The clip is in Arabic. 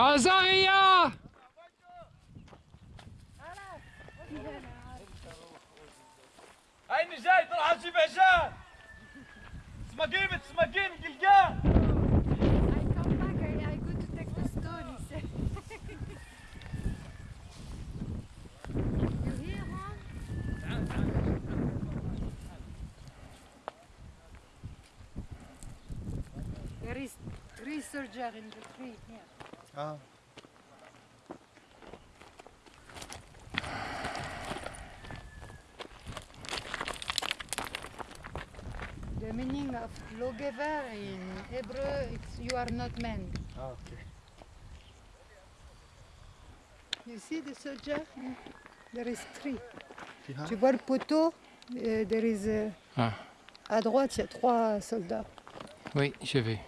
أزاريا هيني جاي طلع أجيب عجال؟ سمقيمة سمقيمة قلقان. Research in the tree, yeah. Ah. The meaning of lawgiver in Hebrew it's you are not man. Ah, okay. You see the soldier? There is three. Hein? Tu vois le poteau? Euh, there is, uh, ah. À droite, il y a trois soldats. Oui, je vais.